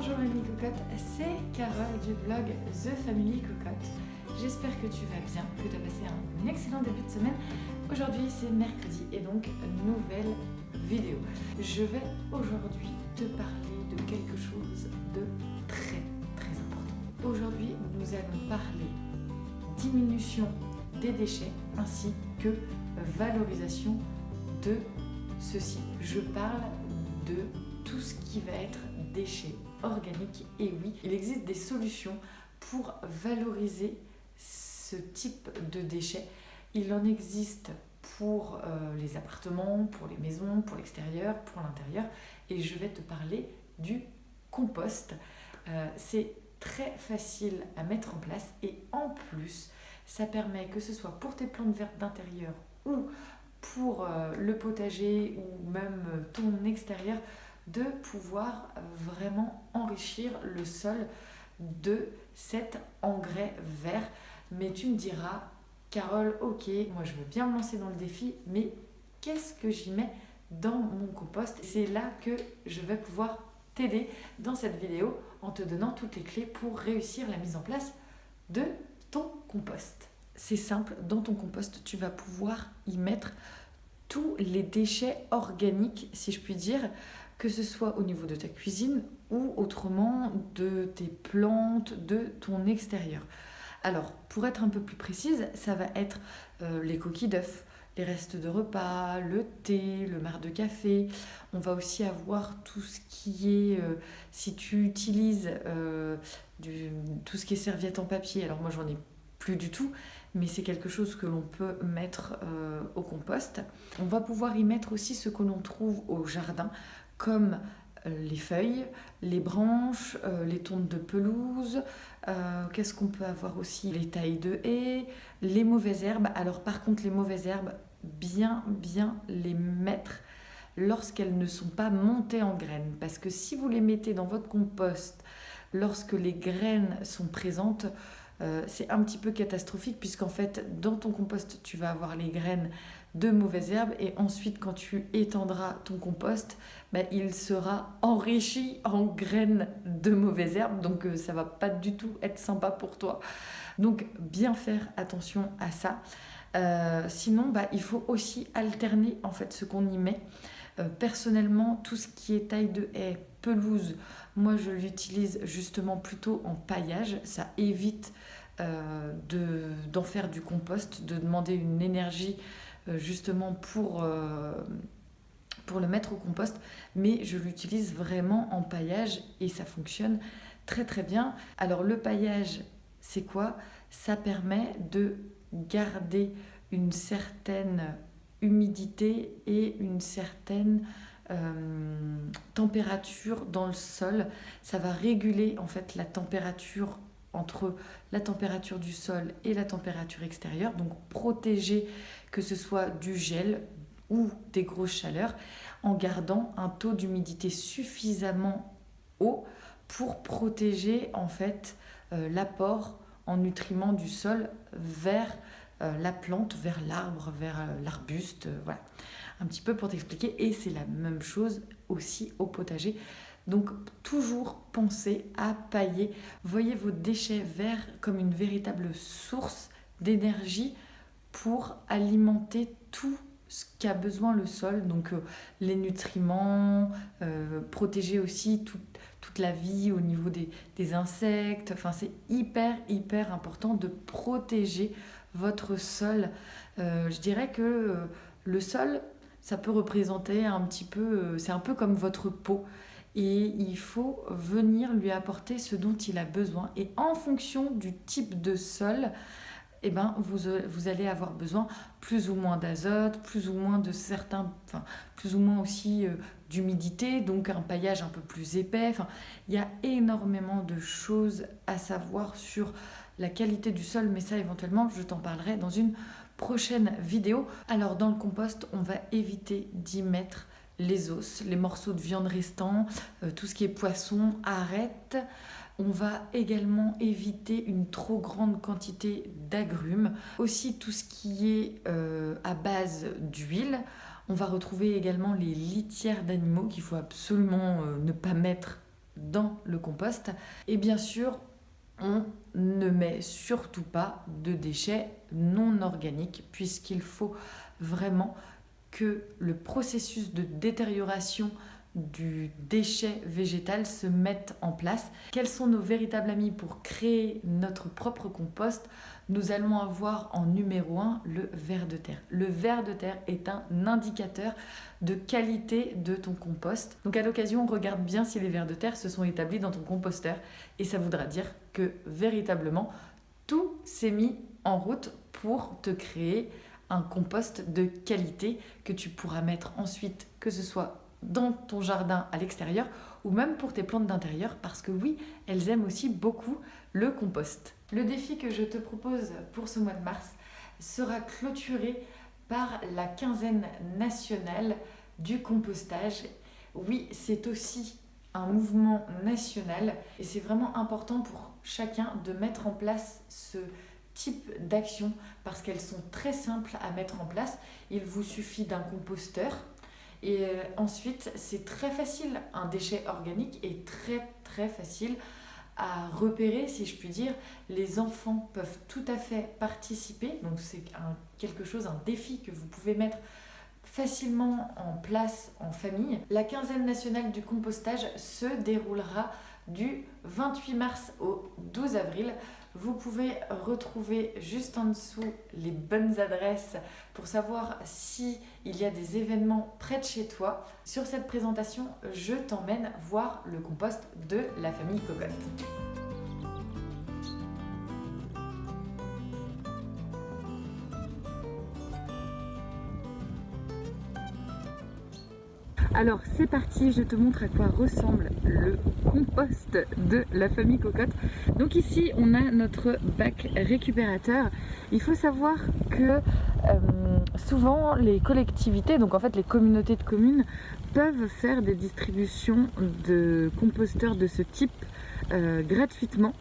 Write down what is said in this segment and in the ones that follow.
Bonjour Mamie Cocotte, c'est Carole du blog The Family Cocotte. J'espère que tu vas bien, que tu as passé un excellent début de semaine. Aujourd'hui c'est mercredi et donc nouvelle vidéo. Je vais aujourd'hui te parler de quelque chose de très très important. Aujourd'hui nous allons parler diminution des déchets ainsi que valorisation de ceci. Je parle de tout ce qui va être déchets organiques. Et oui, il existe des solutions pour valoriser ce type de déchets. Il en existe pour euh, les appartements, pour les maisons, pour l'extérieur, pour l'intérieur. Et je vais te parler du compost. Euh, c'est très facile à mettre en place et en plus, ça permet que ce soit pour tes plantes vertes d'intérieur ou pour euh, le potager ou même ton extérieur, de pouvoir vraiment enrichir le sol de cet engrais vert. Mais tu me diras, Carole, ok, moi je veux bien me lancer dans le défi, mais qu'est-ce que j'y mets dans mon compost? C'est là que je vais pouvoir t'aider dans cette vidéo en te donnant toutes les clés pour réussir la mise en place de ton compost. C'est simple, dans ton compost, tu vas pouvoir y mettre tous les déchets organiques, si je puis dire, que ce soit au niveau de ta cuisine ou autrement de tes plantes, de ton extérieur. Alors, pour être un peu plus précise, ça va être euh, les coquilles d'œufs, les restes de repas, le thé, le marc de café. On va aussi avoir tout ce qui est, euh, si tu utilises euh, tout ce qui est serviette en papier, alors moi j'en ai plus du tout, mais c'est quelque chose que l'on peut mettre au compost. On va pouvoir y mettre aussi ce que l'on trouve au jardin, comme euh, les feuilles, les branches, euh, les tontes de pelouse, euh, qu'est-ce qu'on peut avoir aussi? Les tailles de haies, les mauvaises herbes. Alors par contre les mauvaises herbes, bien bien les mettre lorsqu'elles ne sont pas montées en graines. Parce que si vous les mettez dans votre compost lorsque les graines sont présentes, c'est un petit peu catastrophique puisqu'en fait dans ton compost tu vas avoir les graines de mauvaises herbes et ensuite quand tu étendras ton compost ben, il sera enrichi en graines de mauvaises herbes. Donc euh, ça va pas du tout être sympa pour toi. Donc bien faire attention à ça. Euh, sinon bah, il faut aussi alterner en fait ce qu'on y met. Euh, personnellement tout ce qui est taille de haie pelouse moi je l'utilise justement plutôt en paillage. Ça évite d'en faire du compost de demander une énergie justement pour, euh, pour le mettre au compost, mais je l'utilise vraiment en paillage et ça fonctionne très très bien. Alors le paillage, c'est quoi? Ça permet de garder une certaine humidité et une certaine euh, température dans le sol. Ça va réguler en fait la température entre la température du sol et la température extérieure, donc protéger que ce soit du gel ou des grosses chaleurs, en gardant un taux d'humidité suffisamment haut pour protéger en fait euh, l'apport en nutriments du sol vers euh, la plante, vers l'arbre, vers euh, l'arbuste, voilà. Un petit peu pour t'expliquer, et c'est la même chose aussi au potager. Donc toujours penser à pailler. Voyez vos déchets verts comme une véritable source d'énergie pour alimenter tout ce qu'a besoin le sol, donc euh, les nutriments, euh, protéger aussi toute, la vie au niveau des, insectes. Enfin, c'est hyper, hyper important de protéger votre sol. Euh, je dirais que le sol, ça peut représenter un petit peu, c'est un peu comme votre peau et il faut venir lui apporter ce dont il a besoin. Et en fonction du type de sol, eh ben, vous, vous allez avoir besoin plus ou moins d'azote, plus ou moins de certains, enfin, plus ou moins aussi euh, d'humidité, donc un paillage un peu plus épais. Enfin, il y a énormément de choses à savoir sur la qualité du sol, mais ça éventuellement, je t'en parlerai dans une prochaine vidéo. Alors dans le compost, on va éviter d'y mettre les os, les morceaux de viande restants, euh, tout ce qui est poisson, arrête. On va également éviter une trop grande quantité d'agrumes. Aussi tout ce qui est euh, à base d'huile. On va retrouver également les litières d'animaux qu'il faut absolument euh, ne pas mettre dans le compost. Et bien sûr, on ne met surtout pas de déchets non organiques puisqu'il faut vraiment que le processus de détérioration du déchet végétal se mette en place. Quels sont nos véritables amis pour créer notre propre compost? Nous allons avoir en numéro 1 le ver de terre. Le ver de terre est un indicateur de qualité de ton compost. Donc à l'occasion, regarde bien si les vers de terre se sont établis dans ton composteur et ça voudra dire que véritablement tout s'est mis en route pour te créer un compost de qualité que tu pourras mettre ensuite, que ce soit dans ton jardin à l'extérieur ou même pour tes plantes d'intérieur parce que oui, elles aiment aussi beaucoup le compost. Le défi que je te propose pour ce mois de mars sera clôturé par la quinzaine nationale du compostage. Oui, c'est aussi un mouvement national et c'est vraiment important pour chacun de mettre en place ce type d'action parce qu'elles sont très simples à mettre en place. Il vous suffit d'un composteur et euh, ensuite, c'est très facile. Un déchet organique est très très facile à repérer, si je puis dire. Les enfants peuvent tout à fait participer. Donc c'est quelque chose, un défi que vous pouvez mettre facilement en place en famille. La quinzaine nationale du compostage se déroulera du 28 mars au 12 avril. Vous pouvez retrouver juste en dessous les bonnes adresses pour savoir si il y a des événements près de chez toi. Sur cette présentation, je t'emmène voir le compost de la famille Cocotte. Alors c'est parti, je te montre à quoi ressemble le compost de la famille Cocotte. Donc ici on a notre bac récupérateur. Il faut savoir que euh, souvent les collectivités, donc en fait les communautés de communes, peuvent faire des distributions de composteurs de ce type euh, gratuitement.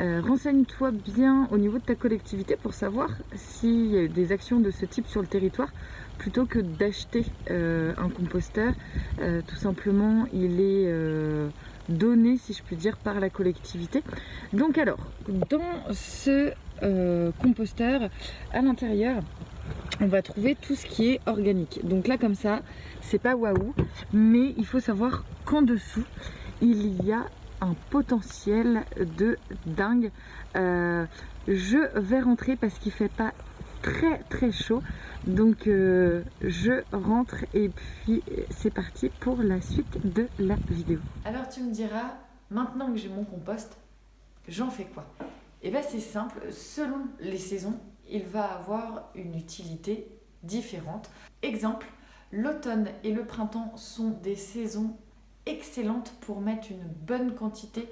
Euh, renseigne-toi bien au niveau de ta collectivité pour savoir s'il y a des actions de ce type sur le territoire plutôt que d'acheter euh, un composteur. Euh, tout simplement, il est donné, si je puis dire, par la collectivité. Donc alors, dans ce composteur, à l'intérieur, on va trouver tout ce qui est organique. Donc là, comme ça, c'est pas waouh, mais il faut savoir qu'en dessous, il y a un potentiel de dingue. je vais rentrer parce qu'il fait pas très très chaud. Donc euh, je rentre et puis c'est parti pour la suite de la vidéo. Alors tu me diras maintenant que j'ai mon compost j'en fais quoi? Et eh bien c'est simple. Selon les saisons il va avoir une utilité différente. Exemple l'automne et le printemps sont des saisons excellentes pour mettre une bonne quantité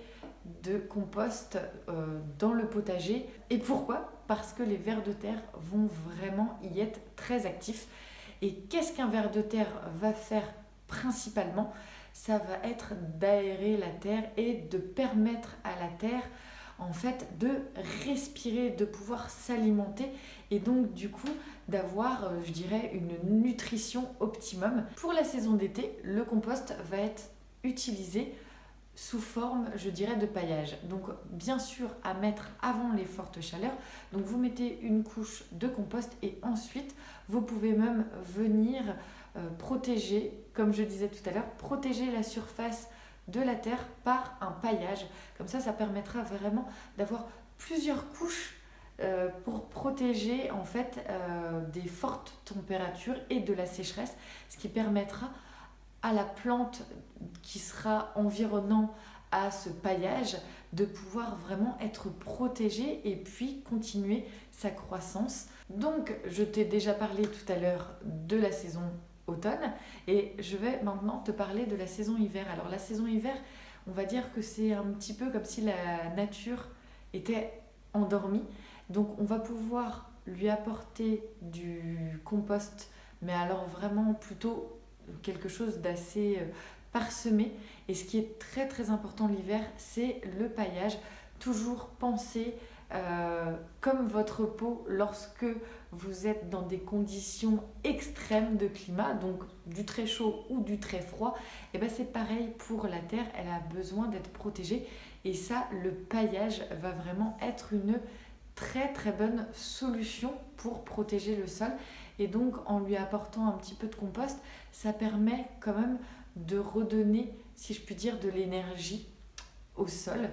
de compost euh, dans le potager. Et pourquoi? Parce que les vers de terre vont vraiment y être très actifs. Et qu'est-ce qu'un ver de terre va faire principalement? Ça va être d'aérer la terre et de permettre à la terre en fait de respirer, de pouvoir s'alimenter et donc du coup d'avoir, euh, je dirais, une nutrition optimum. Pour la saison d'été, le compost va être utilisé sous forme, je dirais, de paillage. Donc bien sûr à mettre avant les fortes chaleurs. Donc vous mettez une couche de compost et ensuite vous pouvez même venir euh, protéger, comme je disais tout à l'heure, protéger la surface de la terre par un paillage. Comme ça, ça permettra vraiment d'avoir plusieurs couches euh, pour protéger en fait euh, des fortes températures et de la sécheresse, ce qui permettra à la plante qui sera environnant à ce paillage de pouvoir vraiment être protégée et puis continuer sa croissance. Donc je t'ai déjà parlé tout à l'heure de la saison automne et je vais maintenant te parler de la saison hiver. Alors la saison hiver, on va dire que c'est un petit peu comme si la nature était endormie. Donc on va pouvoir lui apporter du compost mais alors vraiment plutôt quelque chose d'assez euh, parsemé. Et ce qui est très très important l'hiver, c'est le paillage. Toujours penser euh, comme votre peau lorsque vous êtes dans des conditions extrêmes de climat, donc du très chaud ou du très froid, et eh ben c'est pareil pour la terre, elle a besoin d'être protégée et ça le paillage va vraiment être une très très bonne solution pour protéger le sol et donc en lui apportant un petit peu de compost, ça permet quand même de redonner, si je puis dire, de l'énergie au sol,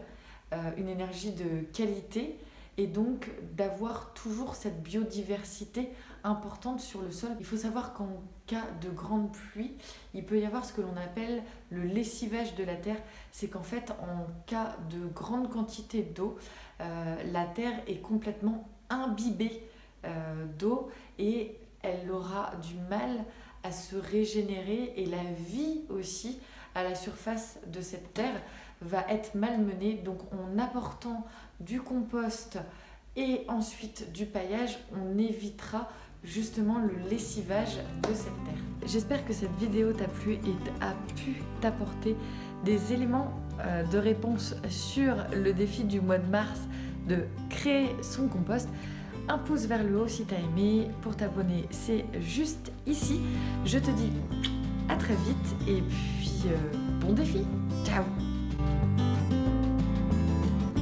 euh, une énergie de qualité et donc d'avoir toujours cette biodiversité importante sur le sol. Il faut savoir qu'en cas de grande pluie, il peut y avoir ce que l'on appelle le lessivage de la terre. C'est qu'en fait, en cas de grande quantité d'eau, euh, la terre est complètement imbibée euh, d'eau et elle aura du mal à se régénérer et la vie aussi à la surface de cette terre va être malmenée. Donc en apportant du compost et ensuite du paillage, on évitera justement le lessivage de cette terre. J'espère que cette vidéo t'a plu et a pu t'apporter des éléments euh, de réponse sur le défi du mois de mars de créer son compost. Un pouce vers le haut si t'as aimé. Pour t'abonner, c'est juste ici. Je te dis à très vite et puis euh, bon défi. Ciao